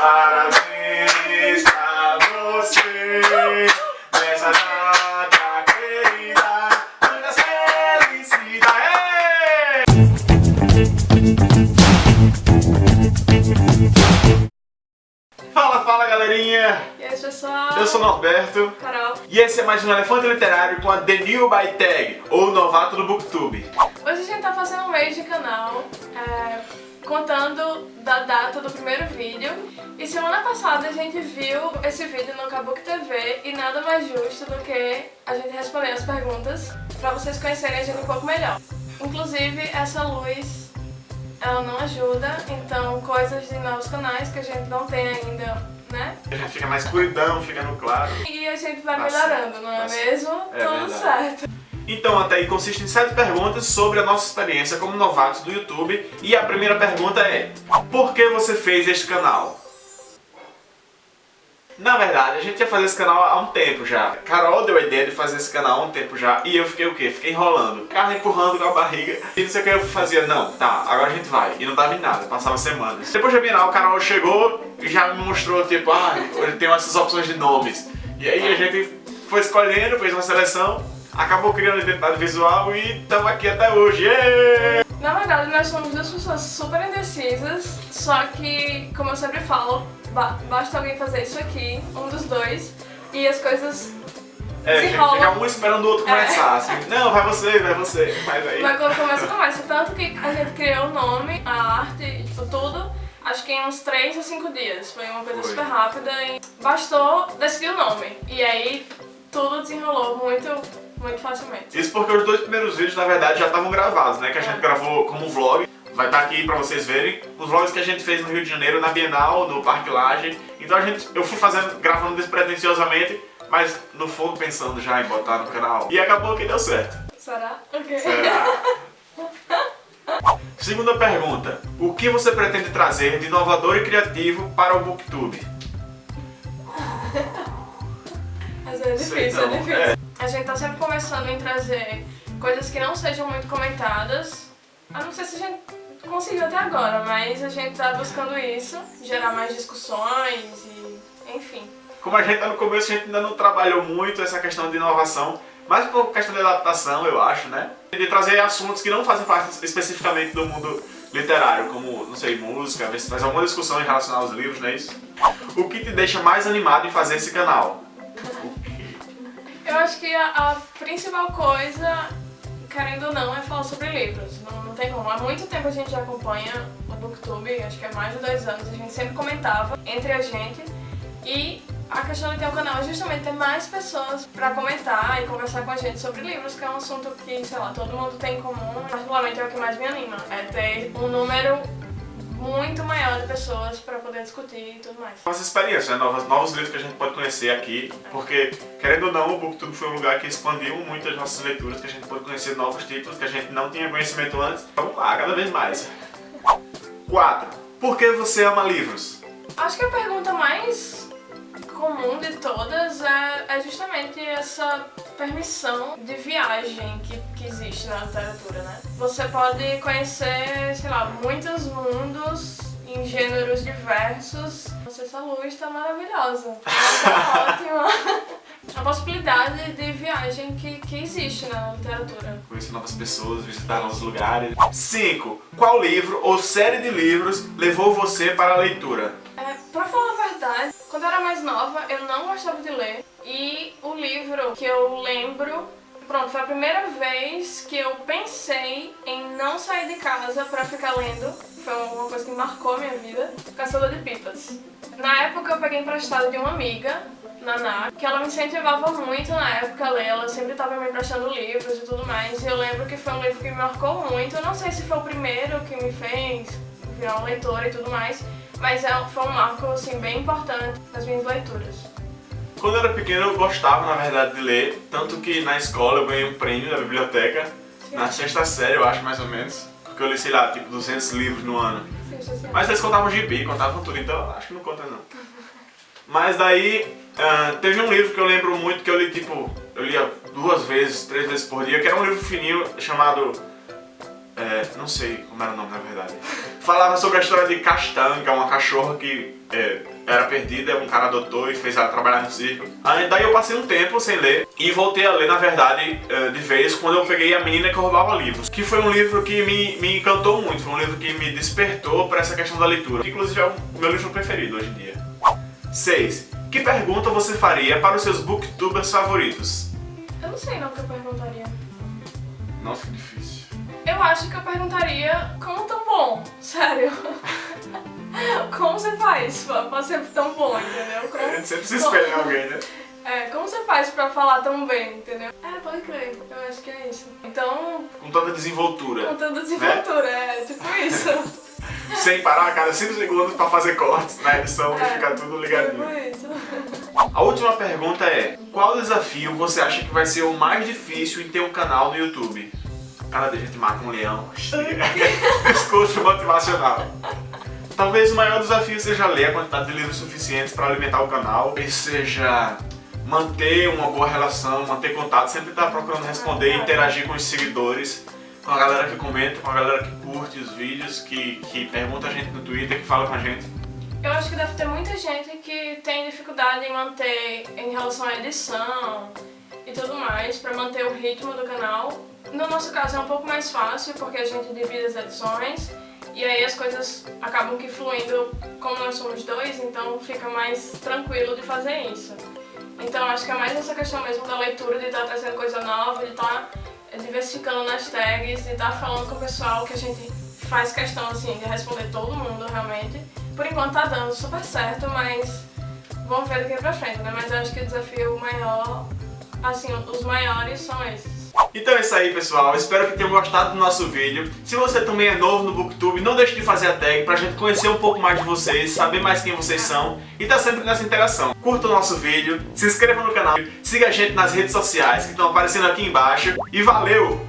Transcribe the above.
Parabéns pra você nessa data querida. Muitas felicidades. Fala, fala galerinha! E aí pessoal? Eu sou Norberto. Carol. E esse é mais um Elefante Literário com a The New by Tag, ou Novato do Booktube. Hoje a gente tá fazendo um mês de canal, é, contando da data do primeiro vídeo. E semana passada a gente viu esse vídeo no Kabuki TV e nada mais justo do que a gente responder as perguntas pra vocês conhecerem a gente um pouco melhor. Inclusive, essa luz, ela não ajuda, então coisas de novos canais que a gente não tem ainda né? A gente fica mais escuridão, fica no claro. E a gente vai melhorando, não é mesmo? É Tudo verdade. certo. Então, até aí consiste em sete perguntas sobre a nossa experiência como novatos do YouTube. E a primeira pergunta é, por que você fez este canal? Na verdade, a gente ia fazer esse canal há um tempo já. Carol deu a ideia de fazer esse canal há um tempo já. E eu fiquei o quê? Fiquei enrolando. Carro empurrando com a barriga. E não sei o que eu fazia. Não, tá, agora a gente vai. E não dava em nada, passava semanas. Depois da Bienal, o Carol chegou e já me mostrou, tipo, ah, ele tem essas opções de nomes. E aí a gente foi escolhendo, fez uma seleção. Acabou criando identidade visual e estamos aqui até hoje. Yeah! Na verdade, nós somos duas pessoas super indecisas, só que, como eu sempre falo, ba basta alguém fazer isso aqui, um dos dois, e as coisas É, se fica enrolam. um esperando o outro começar, assim. Não, vai você, vai você. Mas aí... Mas quando começa, começa. Tanto que a gente criou o nome, a arte, tipo, tudo, acho que em uns 3 ou 5 dias. Foi uma coisa super rápida e bastou decidir o nome. E aí, tudo desenrolou muito, muito facilmente. Isso porque os dois primeiros vídeos, na verdade, já estavam gravados, né? Que a gente É. gravou como vlog. Vai estar aqui pra vocês verem os vlogs que a gente fez no Rio de Janeiro, na Bienal, no Parque Laje. Então a gente, eu fui fazendo, gravando despretensiosamente, mas no fundo pensando já em botar no canal. E acabou que deu certo. Será? Ok. Será? Segunda pergunta. O que você pretende trazer de inovador e criativo para o Booktube? É difícil, é não, difícil. é. A gente tá sempre começando em trazer coisas que não sejam muito comentadas. Eu não sei se a gente conseguiu até agora, mas a gente tá buscando isso, gerar mais discussões e enfim. Como a gente tá no começo, a gente ainda não trabalhou muito essa questão de inovação, mas por questão de adaptação, eu acho, né? De trazer assuntos que não fazem parte especificamente do mundo literário, como, não sei, música, ver se faz alguma discussão em relação aos livros, não é isso? O que te deixa mais animado em fazer esse canal? Eu acho que a, a principal coisa, querendo ou não, é falar sobre livros. Não, não tem como. Há muito tempo a gente já acompanha o Booktube, acho que há mais de dois anos, a gente sempre comentava entre a gente. E a questão de ter um canal é justamente ter mais pessoas pra comentar e conversar com a gente sobre livros, que é um assunto que, sei lá, todo mundo tem em comum. Particularmente é o que mais me anima, é ter um número muito maior de pessoas pra poder discutir e tudo mais. Nossa experiência, né? novos, novos livros que a gente pode conhecer aqui, porque, querendo ou não, o Booktube foi um lugar que expandiu muito as nossas leituras, que a gente pode conhecer novos títulos que a gente não tinha conhecimento antes. Vamos lá, cada vez mais. 4. Por que você ama livros? Acho que a pergunta mais comum de todas é, é justamente essa permissão de viagem que, que existe na literatura, né? Você pode conhecer, sei lá, muitos mundos em gêneros diversos. Nossa, essa luz tá maravilhosa. Tá ótima. A possibilidade de viagem que, que existe na literatura. Conhecer novas pessoas, visitar novos lugares. 5. Qual livro ou série de livros levou você para a leitura? É, pra falar quando eu era mais nova, eu não gostava de ler. E o livro que eu lembro, pronto, foi a primeira vez que eu pensei em não sair de casa pra ficar lendo. Foi uma coisa que marcou a minha vida. Caçador de Pipas. Na época eu peguei emprestado de uma amiga, Naná, que ela me incentivava muito na época a ler, ela sempre estava me emprestando livros e tudo mais, e eu lembro que foi um livro que me marcou muito, eu não sei se foi o primeiro que me fez virar uma leitora e tudo mais, mas é, foi um marco assim, bem importante nas minhas leituras. Quando eu era pequeno eu gostava, na verdade, de ler, tanto que na escola eu ganhei um prêmio da biblioteca, na sexta série eu acho mais ou menos, porque eu li, sei lá, tipo 200 livros no ano. Sim, sim, sim. Mas eles contavam gibi, contavam tudo, então acho que não conta não. Mas daí, ah, teve um livro que eu lembro muito que eu li, tipo, eu lia duas vezes, três vezes por dia, que era um livro fininho chamado é, não sei como era o nome na verdade, falava sobre a história de Castanha, uma cachorra que é, era perdida, um cara adotou e fez ela trabalhar no circo. Aí, daí eu passei um tempo sem ler e voltei a ler, na verdade, é, de vez quando eu peguei A Menina que Roubava Livros, que foi um livro que me, me encantou muito, foi um livro que me despertou para essa questão da leitura, que inclusive é o meu livro preferido hoje em dia. 6. Que pergunta você faria para os seus booktubers favoritos? Eu não sei não o que eu perguntaria. Nossa, que difícil. Eu acho que eu perguntaria como tão bom, sério. como você faz pra ser tão bom, entendeu? Como, A gente sempre se espelha em alguém, né? É, como você faz pra falar tão bem, entendeu? É, pode crer, eu acho que é isso. Então, Com toda desenvoltura. com tanta desenvoltura, é tipo isso. Sem parar a cada 5 segundos pra fazer cortes na edição e É, ficar tudo ligadinho. Tipo isso. A última pergunta é: qual desafio você acha que vai ser o mais difícil em ter um canal no YouTube? Cada dia a gente mata um leão. Discurso motivacional. Talvez o maior desafio seja ler a quantidade de livros suficientes para alimentar o canal, e seja manter uma boa relação, manter contato, sempre estar procurando responder e interagir com os seguidores, com a galera que comenta, com a galera que curte os vídeos, que, que pergunta a gente no Twitter, que fala com a gente. Eu acho que deve ter muita gente que tem dificuldade em manter em relação à edição e tudo mais, pra manter o ritmo do canal. No nosso caso é um pouco mais fácil, porque a gente divide as edições e aí as coisas acabam que fluindo como nós somos dois, então fica mais tranquilo de fazer isso. Então acho que é mais essa questão mesmo da leitura, de estar trazendo coisa nova, de estar diversificando nas tags, de estar falando com o pessoal que a gente faz questão assim de responder todo mundo realmente. Por enquanto tá dando super certo, mas vamos ver daqui pra frente, né? Mas acho que o desafio maior, assim, os maiores são esses. Então é isso aí pessoal, espero que tenham gostado do nosso vídeo. Se você também é novo no Booktube, não deixe de fazer a tag pra gente conhecer um pouco mais de vocês, saber mais quem vocês são e tá sempre nessa interação. Curta o nosso vídeo, se inscreva no canal, siga a gente nas redes sociais que estão aparecendo aqui embaixo e valeu!